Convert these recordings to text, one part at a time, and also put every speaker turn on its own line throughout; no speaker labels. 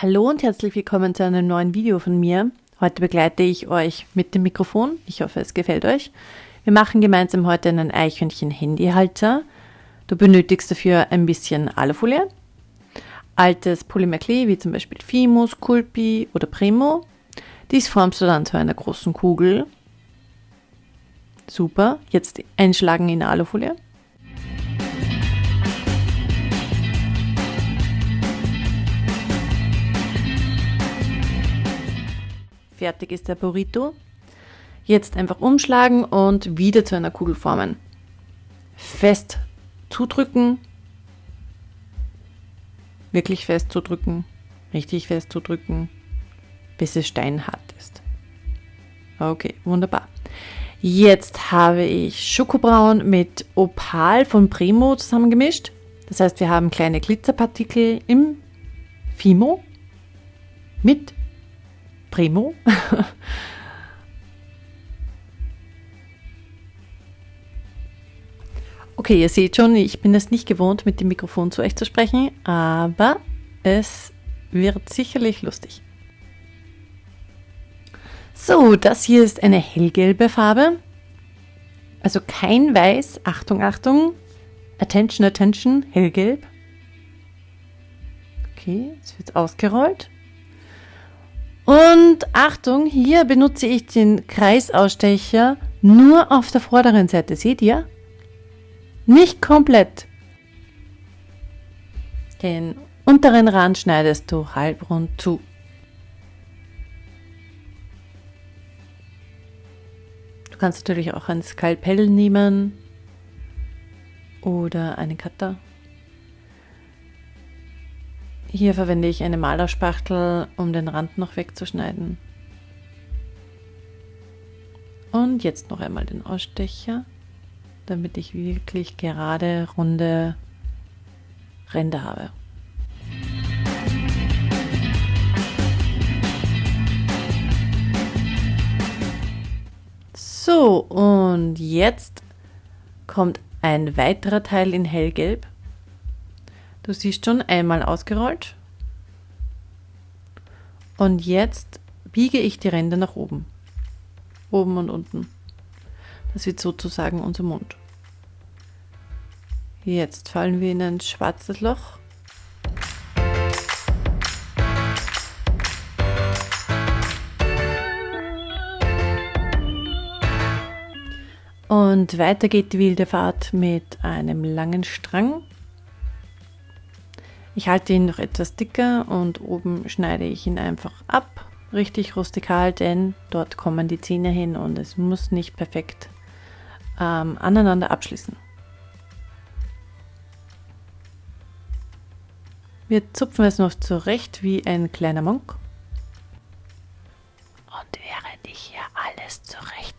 Hallo und herzlich willkommen zu einem neuen Video von mir. Heute begleite ich euch mit dem Mikrofon. Ich hoffe, es gefällt euch. Wir machen gemeinsam heute einen Eichhörnchen-Handyhalter. Du benötigst dafür ein bisschen Alufolie, altes Polymerklee wie zum Beispiel Fimo, Sculpi oder Primo. Dies formst du dann zu einer großen Kugel. Super, jetzt einschlagen in Alufolie. Fertig ist der Burrito. Jetzt einfach umschlagen und wieder zu einer Kugel formen. Fest zudrücken. Wirklich fest zudrücken. Richtig fest zudrücken, bis es steinhart ist. Okay, wunderbar. Jetzt habe ich Schokobraun mit Opal von Primo zusammengemischt. Das heißt, wir haben kleine Glitzerpartikel im Fimo mit Primo. okay, ihr seht schon, ich bin es nicht gewohnt, mit dem Mikrofon zu euch zu sprechen, aber es wird sicherlich lustig. So, das hier ist eine hellgelbe Farbe. Also kein Weiß. Achtung, Achtung. Attention, Attention. Hellgelb. Okay, es wird ausgerollt. Und Achtung, hier benutze ich den Kreisausstecher nur auf der vorderen Seite. Seht ihr? Nicht komplett. Den unteren Rand schneidest du halbrund zu. Du kannst natürlich auch ein Skalpell nehmen oder einen Cutter. Hier verwende ich eine Malerspachtel, um den Rand noch wegzuschneiden. Und jetzt noch einmal den Ausstecher, damit ich wirklich gerade runde Ränder habe. So, und jetzt kommt ein weiterer Teil in hellgelb. Du siehst schon einmal ausgerollt. Und jetzt biege ich die Ränder nach oben. Oben und unten. Das wird sozusagen unser Mund. Jetzt fallen wir in ein schwarzes Loch. Und weiter geht die wilde Fahrt mit einem langen Strang. Ich halte ihn noch etwas dicker und oben schneide ich ihn einfach ab, richtig rustikal, denn dort kommen die Zähne hin und es muss nicht perfekt ähm, aneinander abschließen. Wir zupfen es noch zurecht wie ein kleiner Monk. Und während ich hier alles zurecht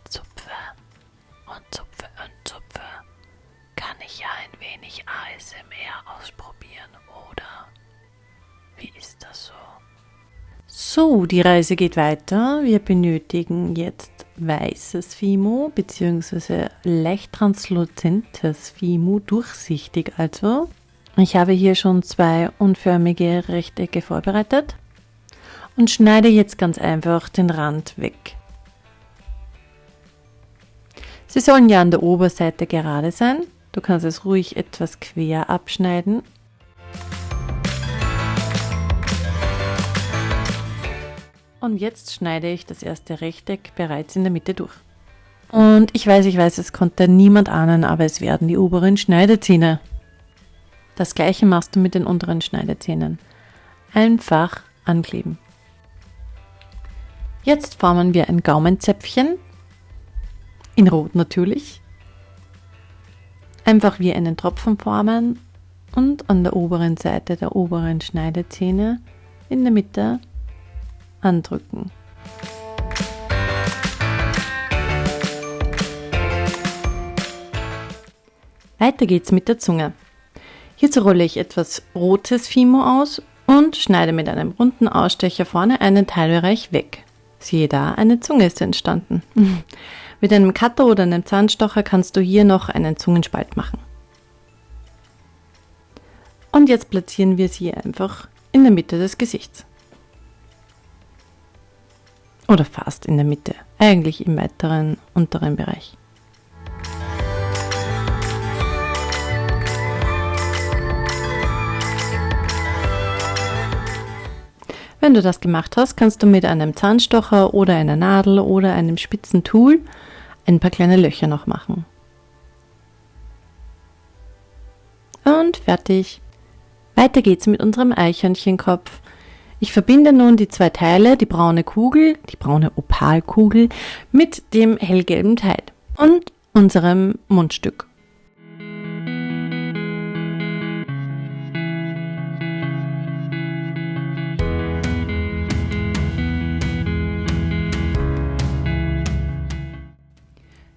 So, die Reise geht weiter. Wir benötigen jetzt weißes Fimo bzw. leicht transluzentes Fimo, durchsichtig also. Ich habe hier schon zwei unförmige Rechtecke vorbereitet und schneide jetzt ganz einfach den Rand weg. Sie sollen ja an der Oberseite gerade sein. Du kannst es ruhig etwas quer abschneiden Und jetzt schneide ich das erste Rechteck bereits in der Mitte durch. Und ich weiß, ich weiß, es konnte niemand ahnen, aber es werden die oberen Schneidezähne. Das gleiche machst du mit den unteren Schneidezähnen. Einfach ankleben. Jetzt formen wir ein Gaumenzäpfchen. In Rot natürlich. Einfach wie einen Tropfen formen und an der oberen Seite der oberen Schneidezähne in der Mitte andrücken. Weiter geht's mit der Zunge. Hierzu rolle ich etwas rotes Fimo aus und schneide mit einem runden Ausstecher vorne einen Teilbereich weg. Siehe da, eine Zunge ist entstanden. mit einem Cutter oder einem Zahnstocher kannst du hier noch einen Zungenspalt machen. Und jetzt platzieren wir sie einfach in der Mitte des Gesichts. Oder fast in der Mitte, eigentlich im weiteren unteren Bereich. Wenn du das gemacht hast, kannst du mit einem Zahnstocher oder einer Nadel oder einem spitzen Tool ein paar kleine Löcher noch machen. Und fertig. Weiter geht's mit unserem Eichhörnchenkopf. Ich verbinde nun die zwei Teile, die braune Kugel, die braune Opalkugel, mit dem hellgelben Teil und unserem Mundstück.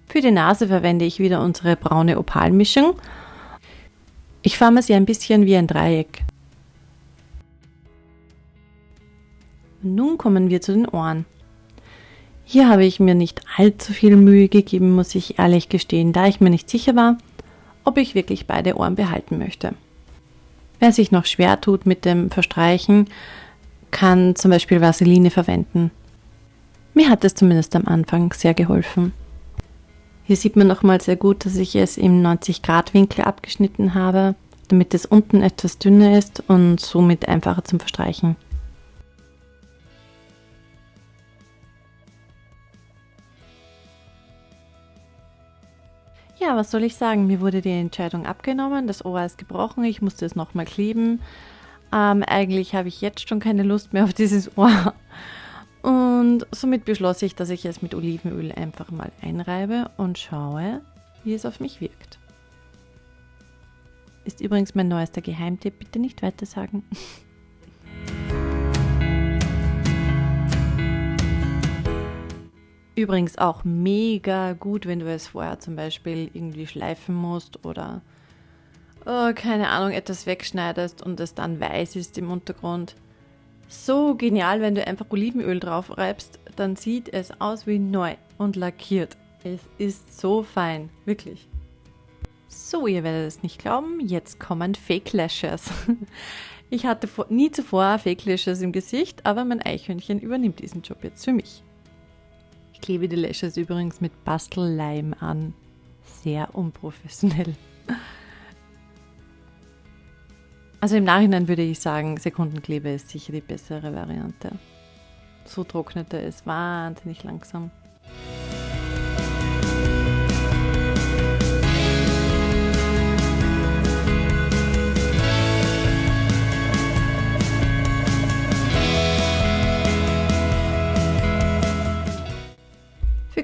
Für die Nase verwende ich wieder unsere braune Opalmischung. Ich forme sie ein bisschen wie ein Dreieck. Nun kommen wir zu den Ohren. Hier habe ich mir nicht allzu viel Mühe gegeben, muss ich ehrlich gestehen, da ich mir nicht sicher war, ob ich wirklich beide Ohren behalten möchte. Wer sich noch schwer tut mit dem Verstreichen, kann zum Beispiel Vaseline verwenden. Mir hat es zumindest am Anfang sehr geholfen. Hier sieht man nochmal sehr gut, dass ich es im 90 Grad Winkel abgeschnitten habe, damit es unten etwas dünner ist und somit einfacher zum Verstreichen. Ja, was soll ich sagen? Mir wurde die Entscheidung abgenommen, das Ohr ist gebrochen, ich musste es nochmal kleben. Ähm, eigentlich habe ich jetzt schon keine Lust mehr auf dieses Ohr. Und somit beschloss ich, dass ich es mit Olivenöl einfach mal einreibe und schaue, wie es auf mich wirkt. Ist übrigens mein neuester Geheimtipp, bitte nicht weiter Übrigens auch mega gut, wenn du es vorher zum Beispiel irgendwie schleifen musst oder oh, keine Ahnung, etwas wegschneidest und es dann weiß ist im Untergrund so genial, wenn du einfach Olivenöl drauf reibst, dann sieht es aus wie neu und lackiert. Es ist so fein, wirklich. So, ihr werdet es nicht glauben, jetzt kommen Fake Lashes. Ich hatte nie zuvor Fake Lashes im Gesicht, aber mein Eichhörnchen übernimmt diesen Job jetzt für mich. Ich klebe die Lashes übrigens mit Bastelleim an. Sehr unprofessionell. Also im Nachhinein würde ich sagen, Sekundenkleber ist sicher die bessere Variante. So trocknet er es wahnsinnig langsam.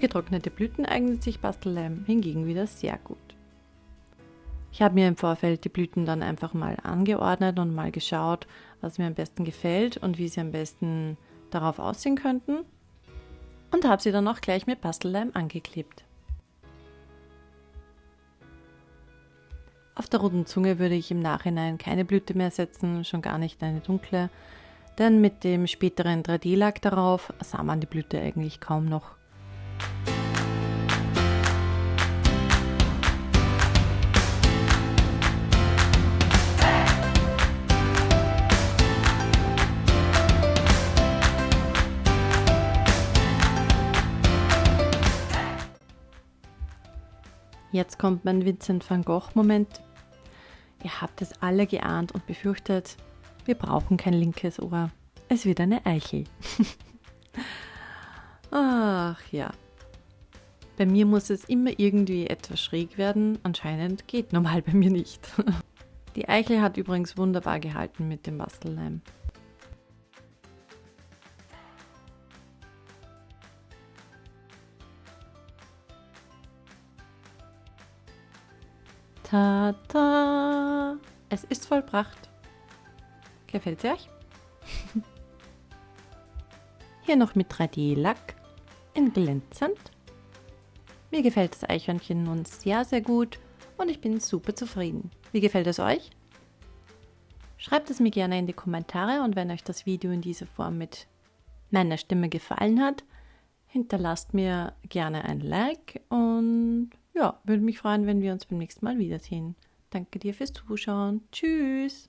Getrocknete Blüten eignet sich Bastelleim hingegen wieder sehr gut. Ich habe mir im Vorfeld die Blüten dann einfach mal angeordnet und mal geschaut, was mir am besten gefällt und wie sie am besten darauf aussehen könnten. Und habe sie dann auch gleich mit Bastelleim angeklebt. Auf der roten Zunge würde ich im Nachhinein keine Blüte mehr setzen, schon gar nicht eine dunkle, denn mit dem späteren 3D-Lack darauf sah man die Blüte eigentlich kaum noch. Jetzt kommt mein Vincent van Gogh-Moment. Ihr habt es alle geahnt und befürchtet, wir brauchen kein linkes Ohr. Es wird eine Eichel. Ach ja. Bei mir muss es immer irgendwie etwas schräg werden. Anscheinend geht normal bei mir nicht. Die Eichel hat übrigens wunderbar gehalten mit dem Bastelleim. Ta-ta! Es ist vollbracht. Gefällt es euch? Hier noch mit 3D-Lack in glänzend. Mir gefällt das Eichhörnchen nun sehr, sehr gut und ich bin super zufrieden. Wie gefällt es euch? Schreibt es mir gerne in die Kommentare und wenn euch das Video in dieser Form mit meiner Stimme gefallen hat, hinterlasst mir gerne ein Like und ja, würde mich freuen, wenn wir uns beim nächsten Mal wiedersehen. Danke dir fürs Zuschauen. Tschüss.